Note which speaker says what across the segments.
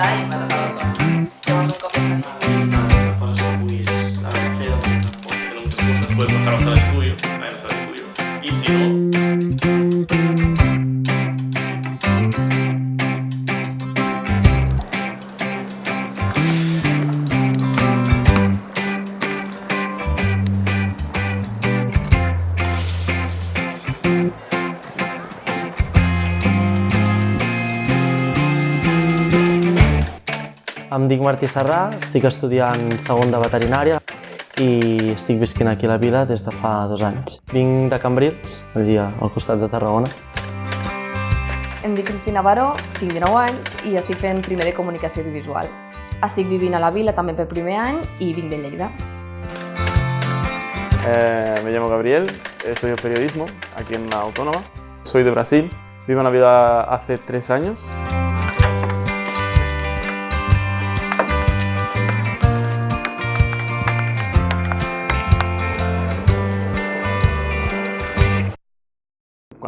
Speaker 1: optar i
Speaker 2: Martí Serrà, estic estudiant segon de veterinària i estic visquent aquí a la vila des de fa dos anys. Vinc de Cambrils, allà al costat de Tarragona.
Speaker 3: Em dic Cristina Baró, tinc 19 anys i estic fent primer de comunicació audiovisual. Estic vivint a la vila també per primer any i vinc de Lleida.
Speaker 4: Eh, me llamo Gabriel, estudio periodismo aquí en la Autónoma. Soy de Brasil, vivo en la vida hace tres años.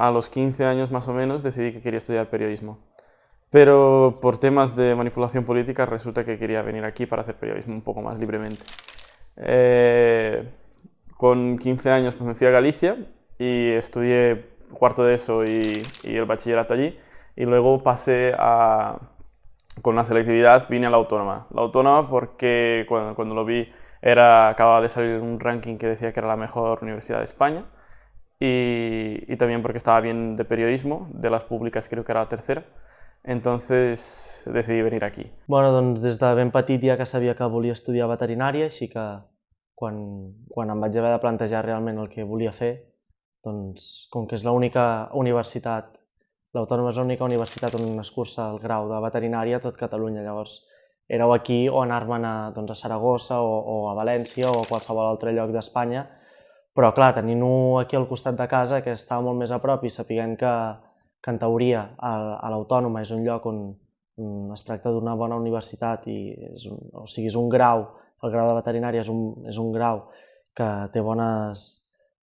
Speaker 4: A los 15 años más o menos decidí que quería estudiar periodismo. Pero por temas de manipulación política resulta que quería venir aquí para hacer periodismo un poco más libremente. Eh, con 15 años pues me fui a Galicia y estudié cuarto de eso y, el bachillerato allí. Y luego pasé a, con la selectividad, vine a la Autónoma. La Autónoma porque cuando, cuando lo vi era, acababa de salir un ranking que decía que era la mejor universidad de España. Y, y también porque estaba bien de periodismo, de las públicas creo que era la tercera. Entonces decidí venir aquí.
Speaker 2: Bueno, doncs des de ben petit ja que sabia que volia estudiar veterinària, així que quan, quan em vaig haver de plantejar realment el que volia fer, doncs com que és l'única universitat, l'Autònoma és l'única universitat on es cursa el grau de veterinària a tot Catalunya, llavors éreu aquí o anar-me'n a, doncs, a Saragossa o, o a València o a qualsevol altre lloc d'Espanya, però clar, tenint-ho aquí al costat de casa, que estava molt més a prop i sapiguent que, que en teoria a l'Autònoma és un lloc on, on es tracta d'una bona universitat i és un, o sigui, és un grau, el grau de veterinària és un, és un grau que té, bones,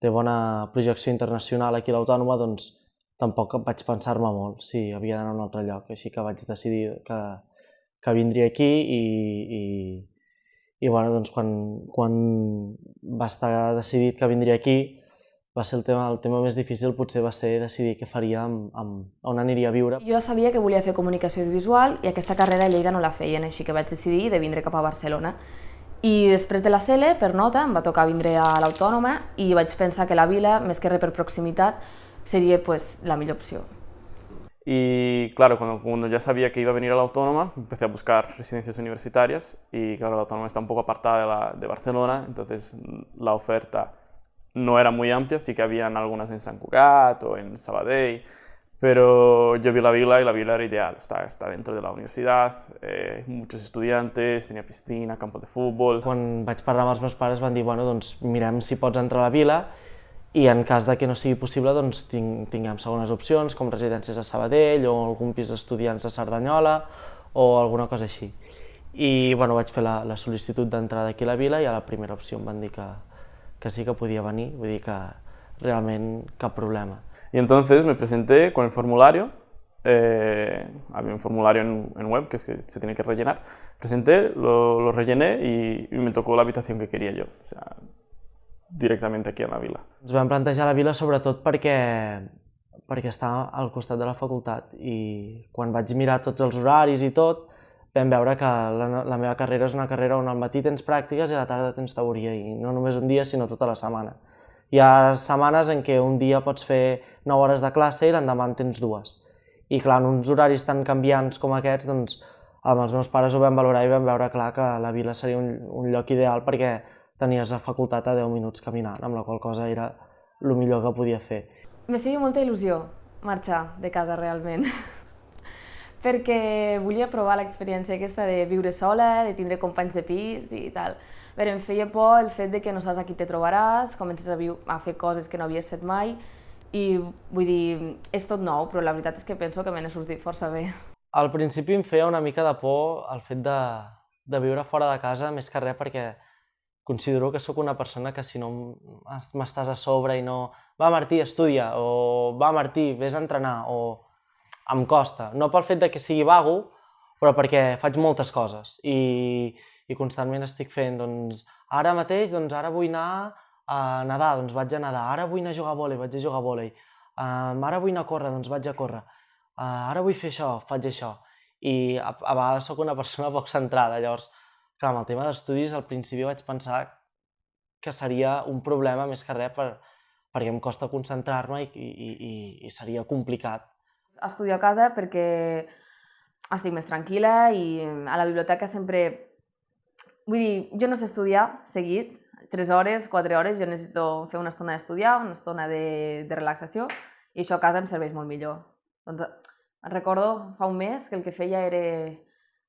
Speaker 2: té bona projecció internacional aquí a l'Autònoma, doncs tampoc vaig pensar-me molt si havia d'anar a un altre lloc, així que vaig decidir que, que vindria aquí i, i, i bueno, doncs quan, quan va estar decidit que vindria aquí, va ser el tema, el tema més difícil potser va ser decidir què faria amb, amb, on aniria a viure.
Speaker 3: Jo sabia que volia fer comunicació audiovisual i aquesta carrera a Lleida no la feien, així que vaig decidir de vindre cap a Barcelona. I després de la CELE, per nota, em va tocar vindre a l'Autònoma i vaig pensar que la vila, més que res per proximitat, seria pues, la millor opció.
Speaker 4: Y claro, cuando, cuando ya sabía que iba a venir a la Autónoma, empecé a buscar residencias universitarias y claro, la Autónoma está un poco apartada de, la, de Barcelona, entonces la oferta no era muy amplia, sí que habían algunas en San Cugat o en Sabadell, pero yo vi la vila y la vila era ideal, está, está dentro de la universidad, eh, muchos estudiantes, tenía piscina, campo de fútbol...
Speaker 2: Quan vaig parlar amb els meus pares van dir, bueno, doncs mirem si pots entrar a la vila i en cas de que no sigui possible doncs ting tinguem segones opcions com residències a Sabadell o algun pis d'estudiants a Cerdanyola o alguna cosa així. I bueno, vaig fer la, la sol·licitud d'entrada aquí a la vila i a la primera opció em van dir que, que sí que podia venir, vull dir que realment cap problema.
Speaker 4: Y entonces me presenté con el formulario, eh, había un formulario en, en, web que se, se, tiene que rellenar, presenté, lo, lo rellené y, y, me tocó la habitación que quería yo, o sea, directamente aquí a la vila.
Speaker 2: Ens vam plantejar la vila sobretot perquè, perquè està al costat de la facultat i quan vaig mirar tots els horaris i tot, vam veure que la, la meva carrera és una carrera on al matí tens pràctiques i a la tarda tens teoria, i no només un dia, sinó tota la setmana. Hi ha setmanes en què un dia pots fer 9 hores de classe i l'endemà en tens dues. I clar, en uns horaris tan canviants com aquests, doncs, amb els meus pares ho vam valorar i vam veure clar que la vila seria un, un lloc ideal perquè tenies la facultat a 10 minuts caminant, amb la qual cosa era el millor que podia fer.
Speaker 3: Me feia molta il·lusió marxar de casa realment, perquè volia provar l'experiència aquesta de viure sola, de tindre companys de pis i tal. Però em feia por el fet de que no saps a qui te trobaràs, comences a, a fer coses que no havies fet mai, i vull dir, és tot nou, però la veritat és que penso que me n'he sortit força bé.
Speaker 2: Al principi em feia una mica de por el fet de, de viure fora de casa, més que res perquè considero que sóc una persona que si no m'estàs a sobre i no... Va, Martí, estudia, o va, Martí, vés a entrenar, o em costa. No pel fet de que sigui vago, però perquè faig moltes coses i, i constantment estic fent, doncs, ara mateix, doncs, ara vull anar a nedar, doncs vaig a nedar, ara vull anar a jugar a vòlei, vaig a jugar a vòlei, um, ara vull anar a córrer, doncs vaig a córrer, uh, ara vull fer això, faig això. I a, a vegades sóc una persona poc centrada, llavors, clar, amb el tema d'estudis al principi vaig pensar que seria un problema més que res per, perquè em costa concentrar-me i, i, i, i seria complicat.
Speaker 3: Estudio a casa perquè estic més tranquil·la i a la biblioteca sempre... Vull dir, jo no sé estudiar seguit, 3 hores, 4 hores, jo necessito fer una estona d'estudiar, una estona de, de relaxació, i això a casa em serveix molt millor. Doncs recordo fa un mes que el que feia era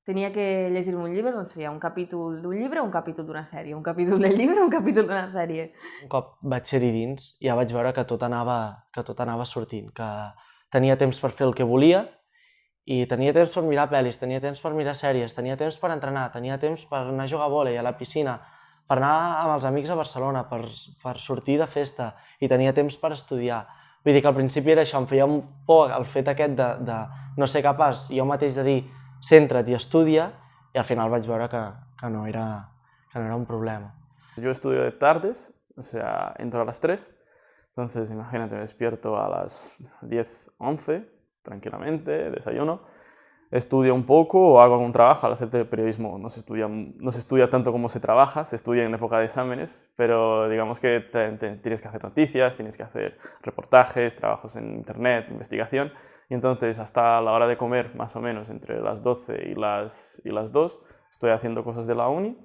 Speaker 3: tenia que llegir-me un llibre, doncs feia un capítol d'un llibre, un capítol d'una sèrie, un capítol del llibre, un capítol d'una sèrie.
Speaker 2: Un cop vaig ser-hi dins, ja vaig veure que tot, anava, que tot anava sortint, que tenia temps per fer el que volia i tenia temps per mirar pel·lis, tenia temps per mirar sèries, tenia temps per entrenar, tenia temps per anar a jugar a vòlei, a la piscina, per anar amb els amics a Barcelona, per, per sortir de festa i tenia temps per estudiar. Vull dir que al principi era això, em feia un por el fet aquest de, de no ser capaç jo mateix de dir centra't i estudia, i al final vaig veure que, que, no, era, que no era un problema.
Speaker 4: Yo estudio de tardes, o sea, entro a las 3, entonces imagínate, me despierto a las 10, 11, tranquilamente, desayuno, estudio un poco o hago algún trabajo. Al hacer periodismo no se, estudia, no se estudia tanto como se trabaja, se estudia en época de exámenes, pero digamos que te, te, tienes que hacer noticias, tienes que hacer reportajes, trabajos en internet, investigación, y entonces hasta la hora de comer, más o menos entre las 12 y las, y las 2, estoy haciendo cosas de la uni,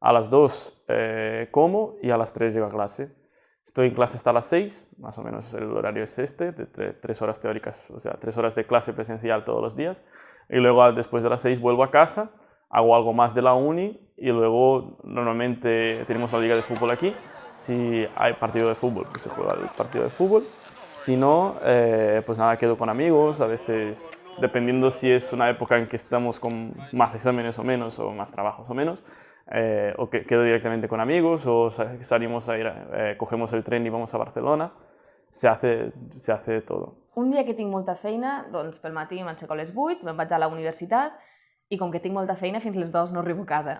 Speaker 4: a las 2 eh, como y a las 3 llego a clase. Estoy en clase hasta las 6, más o menos el horario es este, de 3 horas teóricas, o sea, 3 horas de clase presencial todos los días. Y luego después de las 6 vuelvo a casa, hago algo más de la uni y luego normalmente tenemos la liga de fútbol aquí. Si hay partido de fútbol, pues se juega el partido de fútbol. Si no, eh, pues nada, quedo con amigos, a veces dependiendo si es una época en que estamos con más exámenes o menos, o más trabajos o menos, eh, o que quedo directamente con amigos, o salimos a ir, eh, cogemos el tren y vamos a Barcelona, se hace, se hace todo.
Speaker 3: Un dia que tinc molta feina, doncs pel matí m'aixeco a les 8, me'n vaig a la universitat i com que tinc molta feina fins les 2 no arribo a casa.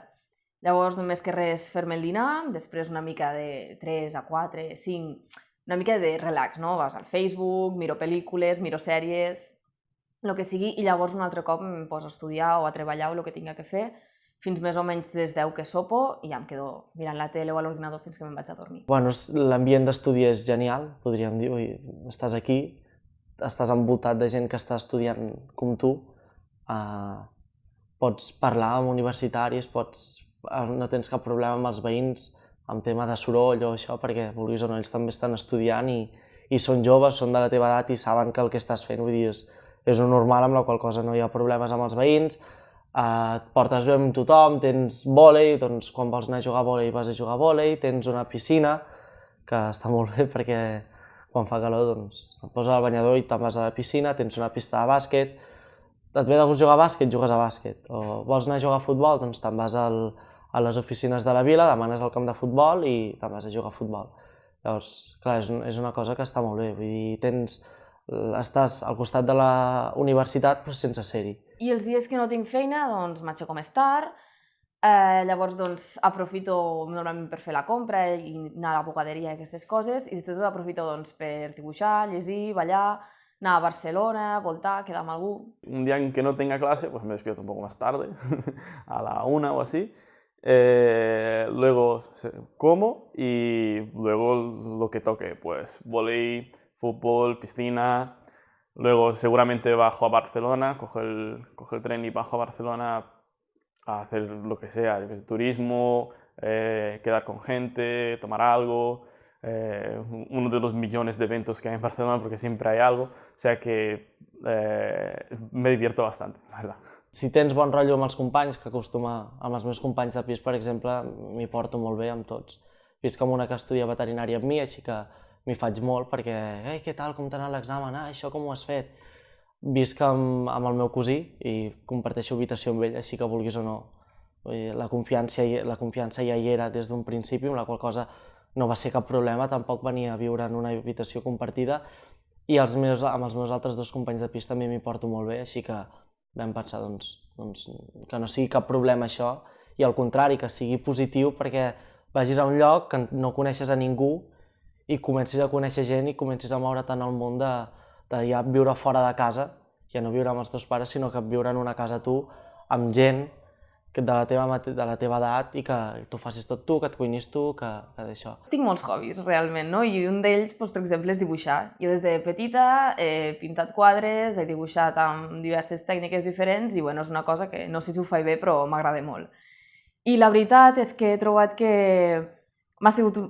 Speaker 3: Llavors només que res fer-me el dinar, després una mica de 3 a 4, 5, una mica de relax, no? Vas al Facebook, miro pel·lícules, miro sèries, el que sigui, i llavors un altre cop em poso a estudiar o a treballar o el que tinga que fer, fins més o menys les 10 que sopo i ja em quedo mirant la tele o a l'ordinador fins que me'n vaig a dormir.
Speaker 2: Bueno, l'ambient d'estudi és genial, podríem dir. Ui, estàs aquí, estàs envoltat de gent que està estudiant com tu, uh, pots parlar amb universitaris, pots, uh, no tens cap problema amb els veïns, amb tema de soroll o això, perquè vulguis o no, ells també estan estudiant i, i són joves, són de la teva edat i saben que el que estàs fent, vull dir, és, és un normal amb la qual cosa no hi ha problemes amb els veïns, eh, et portes bé amb tothom, tens vòlei, doncs quan vols anar a jugar a vòlei vas a jugar a vòlei, tens una piscina, que està molt bé perquè quan fa calor doncs et poses al banyador i te'n vas a la piscina, tens una pista de bàsquet, et ve de gust jugar a bàsquet, jugues a bàsquet, o vols anar a jugar a futbol, doncs te'n vas al, a les oficines de la vila, demanes el camp de futbol i te'n vas a jugar a futbol. Llavors, clar, és, un, és una cosa que està molt bé, vull dir, tens, estàs al costat de la universitat però sense ser-hi.
Speaker 3: I els dies que no tinc feina, doncs m'aixeco més tard, eh, llavors doncs aprofito normalment per fer la compra i anar a la bogaderia i aquestes coses, i després aprofito doncs per dibuixar, llegir, ballar, anar a Barcelona, voltar, quedar amb algú.
Speaker 4: Un dia en que no tenga clase, pues me despierto un poco más tarde, a la una o así, Eh, luego como y luego lo que toque, pues volei, fútbol, piscina. Luego seguramente bajo a Barcelona, cojo el, cojo el tren y bajo a Barcelona a hacer lo que sea, turismo, eh, quedar con gente, tomar algo, eh, uno de los millones de eventos que hay en Barcelona porque siempre hay algo, o sea que eh, me divierto bastante, la verdad.
Speaker 2: Si tens bon rotllo amb els companys, que acostuma amb els meus companys de pis, per exemple, m'hi porto molt bé amb tots. Vist com una que estudia veterinària amb mi, així que m'hi faig molt perquè, ei, què tal, com t'ha anat l'examen? Ah, això com ho has fet? Visc amb, amb el meu cosí i comparteixo habitació amb ell, així que vulguis o no, la confiança, la confiança ja hi era des d'un principi, amb la qual cosa no va ser cap problema, tampoc venia a viure en una habitació compartida i els meus, amb els meus altres dos companys de pis també m'hi porto molt bé, així que vam pensar, doncs, doncs, que no sigui cap problema això, i al contrari, que sigui positiu perquè vagis a un lloc que no coneixes a ningú i comencis a conèixer gent i comencis a moure tant el món de, de ja viure fora de casa, ja no viure amb els teus pares, sinó que viure en una casa tu, amb gent que de la teva, de la teva edat i que tu facis tot tu, que et cuinis tu, que, que d'això.
Speaker 3: Tinc molts hobbies, realment, no? I un d'ells, doncs, per exemple, és dibuixar. Jo des de petita he pintat quadres, he dibuixat amb diverses tècniques diferents i, bueno, és una cosa que no sé si ho faig bé, però m'agrada molt. I la veritat és que he trobat que m'ha sigut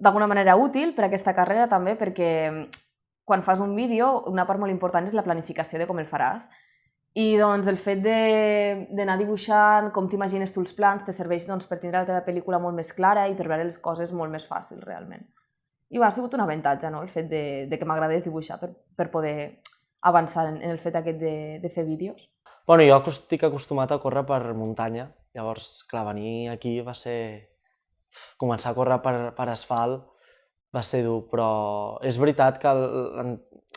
Speaker 3: d'alguna manera útil per aquesta carrera també, perquè quan fas un vídeo, una part molt important és la planificació de com el faràs. I doncs el fet d'anar dibuixant com t'imagines tu els plans te serveix doncs, per tindre la teva pel·lícula molt més clara i per veure les coses molt més fàcil realment. I ha sigut un avantatge no? el fet de, de que m'agradés dibuixar per, per poder avançar en, en el fet aquest de, de fer vídeos.
Speaker 2: Bueno, jo estic acostumat a córrer per muntanya, llavors, clar, venir aquí va ser... Començar a córrer per, per asfalt va ser dur, però és veritat que el, en-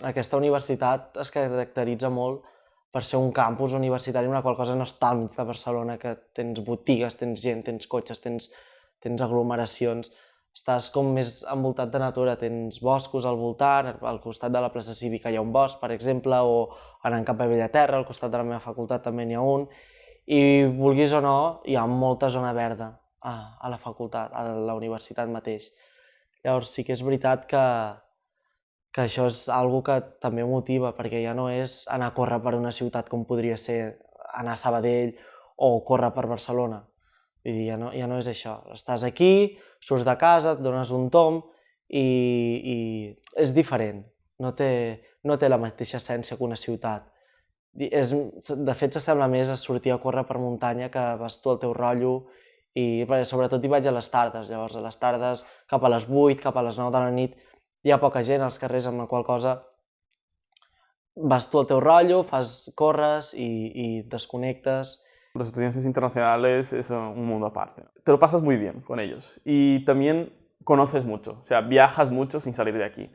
Speaker 2: aquesta universitat es caracteritza molt per ser un campus universitari, una qual cosa no està al mig de Barcelona, que tens botigues, tens gent, tens cotxes, tens, tens aglomeracions, estàs com més envoltat de natura, tens boscos al voltant, al costat de la plaça cívica hi ha un bosc, per exemple, o anant cap a Bellaterra, al costat de la meva facultat també n'hi ha un, i vulguis o no, hi ha molta zona verda a, a la facultat, a la universitat mateix. Llavors sí que és veritat que, que això és algo que també motiva, perquè ja no és anar a córrer per una ciutat com podria ser anar a Sabadell o córrer per Barcelona. Vull dir, ja no, ja no és això. Estàs aquí, surts de casa, et dones un tom i, i és diferent. No té, no té la mateixa essència que una ciutat. És, de fet, s'assembla més a sortir a córrer per muntanya que vas tu al teu rotllo i sobretot hi vaig a les tardes. Llavors, a les tardes, cap a les 8, cap a les 9 de la nit, hi ha poca gent als carrers, amb la qual cosa vas tu al teu rotllo, fas, corres i et desconnectes.
Speaker 4: Los estudiantes internacionales es un mundo aparte. Te lo pasas muy bien con ellos y también conoces mucho, o sea, viajas mucho sin salir de aquí.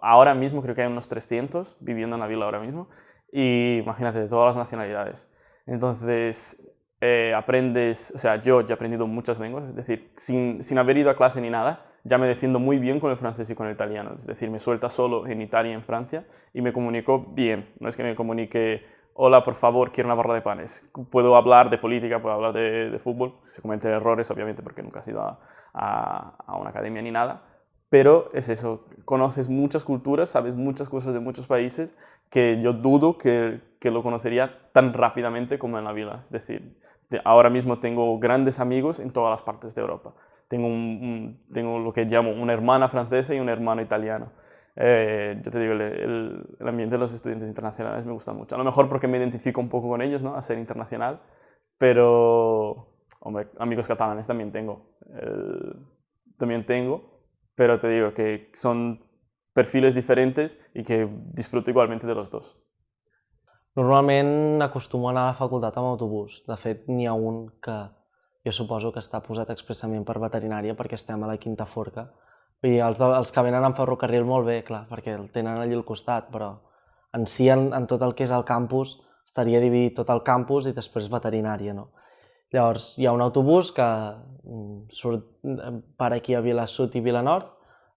Speaker 4: Ahora mismo creo que hay unos 300 viviendo en la vila ahora mismo y imagínate, de todas las nacionalidades. Entonces, eh, aprendes, o sea, yo ya he aprendido muchas lenguas, es decir, sin, sin haber ido a clase ni nada, ya me defiendo muy bien con el francés y con el italiano. Es decir, me suelta solo en Italia y en Francia y me comunico bien. No es que me comunique, hola, por favor, quiero una barra de panes. Puedo hablar de política, puedo hablar de, fútbol. Se cometen errores, obviamente, porque nunca has ido a, a una academia ni nada. Pero es eso, conoces muchas culturas, sabes muchas cosas de muchos países que yo dudo que, que lo conocería tan rápidamente como en la vila. Es decir, de- ahora mismo tengo grandes amigos en todas las partes de Europa. Tengo, un, un- tengo lo que llamo una hermana francesa y un hermano italiano. Eh, yo te digo, el, el- el ambiente de los estudiantes internacionales me gusta mucho. A lo mejor porque me identifico un poco con ellos, ¿no? A ser internacional, pero, hombre, amigos catalanes también tengo. El- también tengo, pero te digo que son perfiles diferentes y que disfruto igualmente de los dos.
Speaker 2: Normalment acostumo a anar a la facultat amb autobús. De fet, n'hi ha un que jo suposo que està posat expressament per veterinària perquè estem a la Quinta Forca. Dir, els, de, els que venen en ferrocarril molt bé, clar, perquè el tenen allí al costat, però en si, en, en tot el que és el campus, estaria dividit tot el campus i després veterinària, no? Llavors, hi ha un autobús que mm, surt eh, per aquí a Vila Sud i Vila Nord,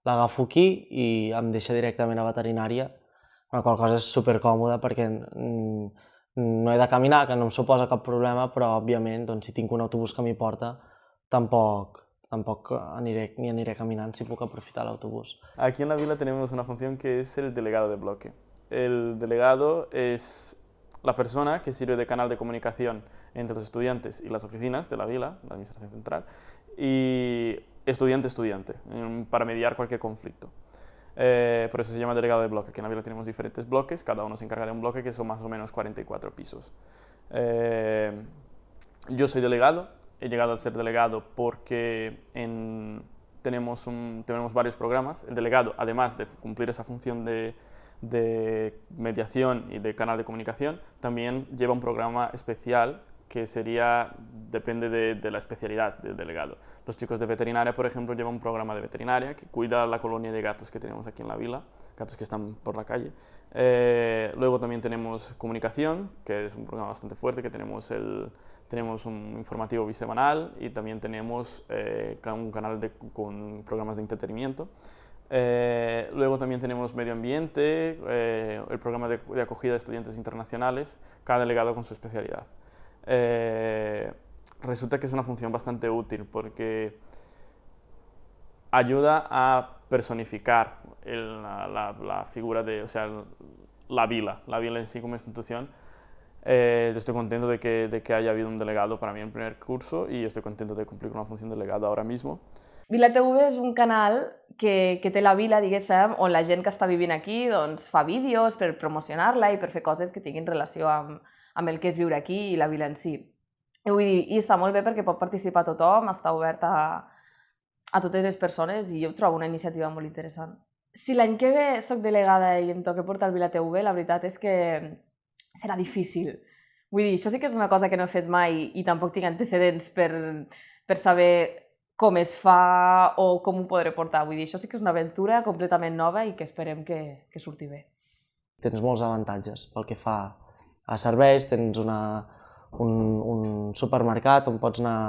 Speaker 2: l'agafo aquí i em deixa directament a veterinària, la qual cosa és supercòmoda perquè mm, no he de caminar, que no em suposa cap problema, però òbviament doncs, si tinc un autobús que m'hi porta, tampoc, tampoc aniré, ni aniré caminant si puc aprofitar l'autobús.
Speaker 4: Aquí en la vila tenemos una función que es el delegado de bloque. El delegado es la persona que sirve de canal de comunicación entre los estudiantes y las oficinas de la vila, la administración central, y estudiante-estudiante, para mediar cualquier conflicto. Eh, por eso se llama delegado de bloque. Aquí en la vila tenemos diferentes bloques, cada uno se encarga de un bloque que son más o menos 44 pisos. Eh, yo soy delegado, he llegado a ser delegado porque en- tenemos, tenemos varios programas. El delegado, además de cumplir esa función de, de mediación y de canal de comunicación, también lleva un programa especial que sería, depende de, la especialidad del delegado. Los chicos de veterinaria, por ejemplo, llevan un programa de veterinaria que cuida la colonia de gatos que tenemos aquí en la vila, gatos que están por la calle. Eh, luego también tenemos comunicación, que es un programa bastante fuerte, que tenemos, el, tenemos un informativo bisemanal y también tenemos eh, un canal con programas de entretenimiento. Eh, luego también tenemos medio ambiente, eh, el programa de, acogida de estudiantes internacionales, cada delegado con su especialidad. Eh, resulta que es una función bastante útil porque ayuda a personificar la, la, la, figura de, o sea, la vila, la vila en sí como institución. Eh, estoy contento de que, de que haya habido un delegado para mí en primer curso y estoy contento de cumplir con una función de delegado ahora mismo.
Speaker 3: Vila TV és un canal que, que té la vila, diguéssim, on la gent que està vivint aquí doncs, fa vídeos per promocionar-la i per fer coses que tinguin relació amb, amb el que és viure aquí i la vila en si. I, vull dir, i està molt bé perquè pot participar tothom, està obert a, a totes les persones i jo trobo una iniciativa molt interessant. Si l'any que ve sóc delegada i em toca portar el Vila TV, la veritat és que serà difícil. Vull dir, això sí que és una cosa que no he fet mai i tampoc tinc antecedents per, per saber com es fa o com ho podré portar. Vull dir, això sí que és una aventura completament nova i que esperem que, que surti bé.
Speaker 2: Tens molts avantatges pel que fa a serveis, tens una, un, un supermercat on pots anar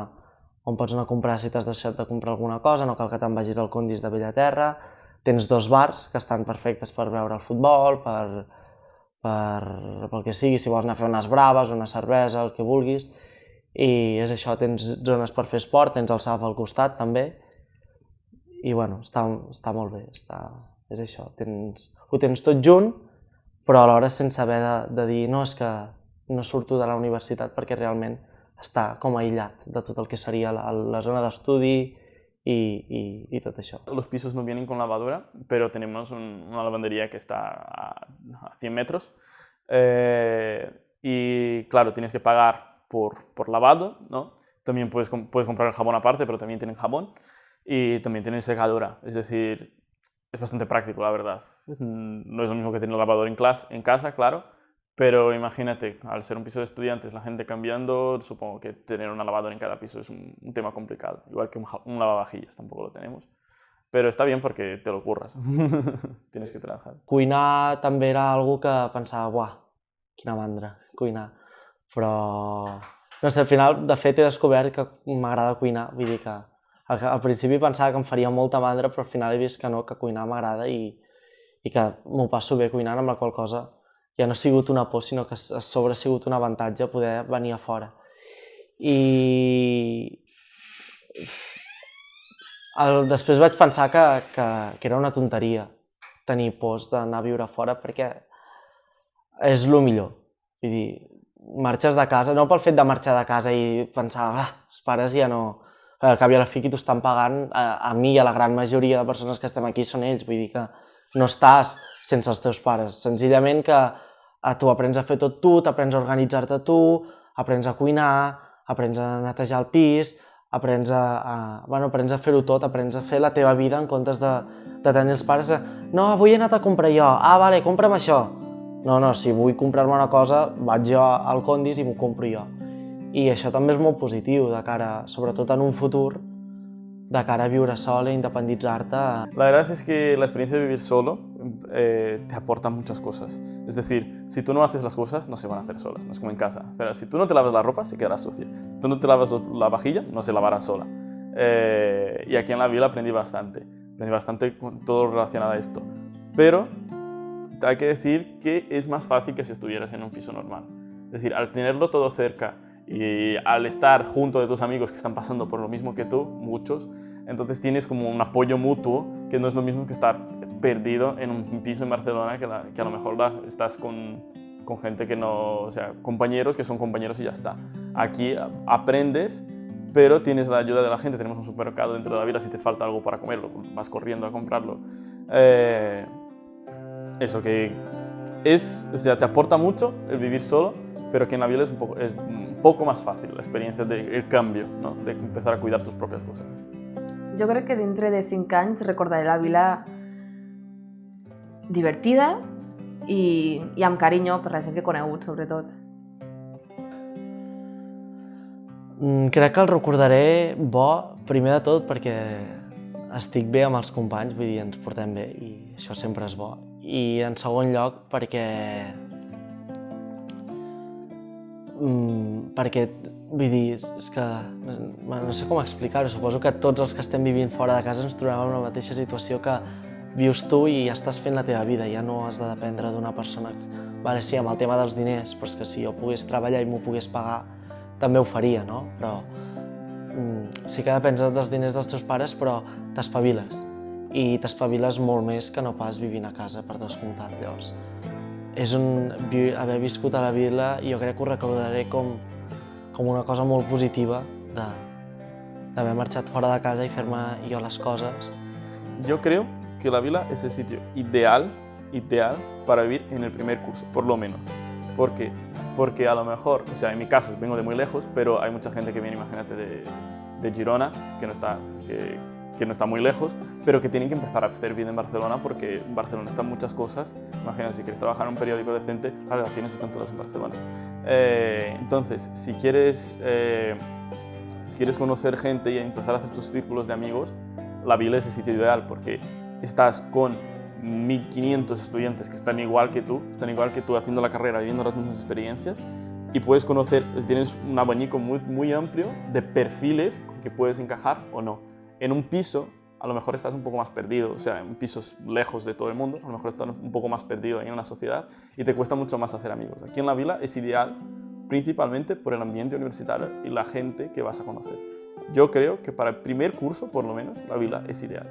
Speaker 2: on pots anar a comprar si t'has deixat de comprar alguna cosa, no cal que te'n vagis al Condis de Bellaterra, tens dos bars que estan perfectes per veure el futbol, per, per, pel que sigui, si vols anar a fer unes braves, una cervesa, el que vulguis, i és això, tens zones per fer esport, tens el SAF al costat també, i bueno, està, està molt bé, està, és això, tens, ho tens tot junt, però alhora sense haver de, de dir no, és que no surto de la universitat perquè realment està com aïllat de tot el que seria la, la zona d'estudi y, y, y, todo eso.
Speaker 4: Los pisos no vienen con lavadora, pero tenemos un, una lavandería que está a, a 100 metros. Eh, y claro, tienes que pagar por, por lavado, ¿no? También puedes, puedes comprar el jabón aparte, pero también tienen jabón. Y también tienen secadora, es decir, es bastante práctico, la verdad. No es lo mismo que tener lavador en, clase, en casa, claro, pero imagínate, al ser un piso de estudiantes, la gente cambiando, supongo que tener una lavadora en cada piso es un, un tema complicado. Igual que un, un, lavavajillas, tampoco lo tenemos. Però està bé perquè te lo curres. Tienes que trabajar.
Speaker 2: Cuinar també era algo que pensava, buah, quina mandra, cuinar però no sé, al final, de fet, he descobert que m'agrada cuinar, vull dir que al, al principi pensava que em faria molta mandra, però al final he vist que no, que cuinar m'agrada i, i que m'ho passo bé cuinant, amb la qual cosa ja no ha sigut una por, sinó que a sobre ha sigut un avantatge poder venir a fora. I el, després vaig pensar que, que, que era una tonteria tenir pors d'anar a viure fora perquè és el millor. Vull dir, marxes de casa, no pel fet de marxar de casa i pensar, ah, els pares ja no... Al cap i a la fi qui t'ho estan pagant, a, a mi i a la gran majoria de persones que estem aquí són ells, vull dir que no estàs sense els teus pares, senzillament que a tu aprens a fer tot tu, t'aprens a organitzar-te tu, aprens a cuinar, aprens a netejar el pis, aprens a, a, bueno, aprens a fer-ho tot, aprens a fer la teva vida en comptes de, de tenir els pares a, no, avui he anat a comprar jo, ah, vale, compra'm això, no, no, si vull comprar-me una cosa, vaig jo al Condis i m'ho compro jo. I això també és molt positiu, de cara, sobretot en un futur, de cara a viure sol e independitzar-te.
Speaker 4: La verdad es que la experiencia de vivir solo eh, te aporta muchas cosas. Es decir, si tú no haces las cosas, no se van a hacer solas, no es como en casa. Pero si tú no te lavas la ropa, se quedará sucia. Si tú no te lavas la vajilla, no se lavará sola. Eh, y aquí en la vila aprendí bastante. Aprendí bastante con todo relacionado a esto. Pero hay que decir que es más fácil que si estuvieras en un piso normal. Es decir, al tenerlo todo cerca y al estar junto de tus amigos que están pasando por lo mismo que tú, muchos, entonces tienes como un apoyo mutuo que no es lo mismo que estar perdido en un piso en Barcelona que, a lo mejor la, estás con, con gente que no, o sea, compañeros que son compañeros y ya está. Aquí aprendes pero tienes la ayuda de la gente, tenemos un supermercado dentro de la vila, si te falta algo para comerlo, vas corriendo a comprarlo. Eh, eso, que es, o sea, te aporta mucho el vivir solo, pero que en la vida es un poco, es un poco más fácil la experiencia del cambio, ¿no? de empezar a cuidar tus propias cosas.
Speaker 3: Jo crec que dintre de 5 anys recordaré la vila divertida i, i amb carinyo per la gent que he conegut, sobretot.
Speaker 2: Mm, crec que el recordaré bo, primer de tot, perquè estic bé amb els companys, vull dir, ens portem bé i això sempre és bo. I en segon lloc, perquè... Mm, perquè, vull dir, és que no, no sé com explicar-ho, suposo que tots els que estem vivint fora de casa ens trobem en la mateixa situació que vius tu i estàs fent la teva vida, ja no has de dependre d'una persona. Vale, sí, amb el tema dels diners, però és que si jo pogués treballar i m'ho pogués pagar, també ho faria, no? Però mm, sí que depens dels diners dels teus pares, però t'espaviles. I t'espaviles molt més que no pas vivint a casa, per descomptat. Llavors, és un, haver viscut a la vila, jo crec que ho recordaré com, com una cosa molt positiva d'haver marxat fora de casa i fer-me jo les coses.
Speaker 4: Yo creo que la vila es el sitio ideal, ideal para vivir en el primer curso, por lo menos. ¿Por qué? Porque a lo mejor, o sea, en mi caso vengo de muy lejos, pero hay mucha gente que viene, imagínate, de, de Girona, que no, está, que, que no está muy lejos, pero que tienen que empezar a hacer vida en Barcelona porque en Barcelona están muchas cosas. Imagínate, si quieres trabajar en un periódico decente, las relaciones están todas en Barcelona. Eh, entonces, si quieres, eh, si quieres conocer gente y empezar a hacer tus círculos de amigos, la vila es el sitio ideal porque estás con 1.500 estudiantes que están igual que tú, están igual que tú haciendo la carrera, viviendo las mismas experiencias y puedes conocer, tienes un abanico muy amplio de perfiles con que puedes encajar o no. En un piso a lo mejor estás un poco más perdido, o sea, en pisos lejos de todo el mundo, a lo mejor estás un poco más perdido en la sociedad y te cuesta mucho más hacer amigos. Aquí en la vila es ideal principalmente por el ambiente universitario y la gente que vas a conocer. Yo creo que para el primer curso, por lo menos, la vila es ideal.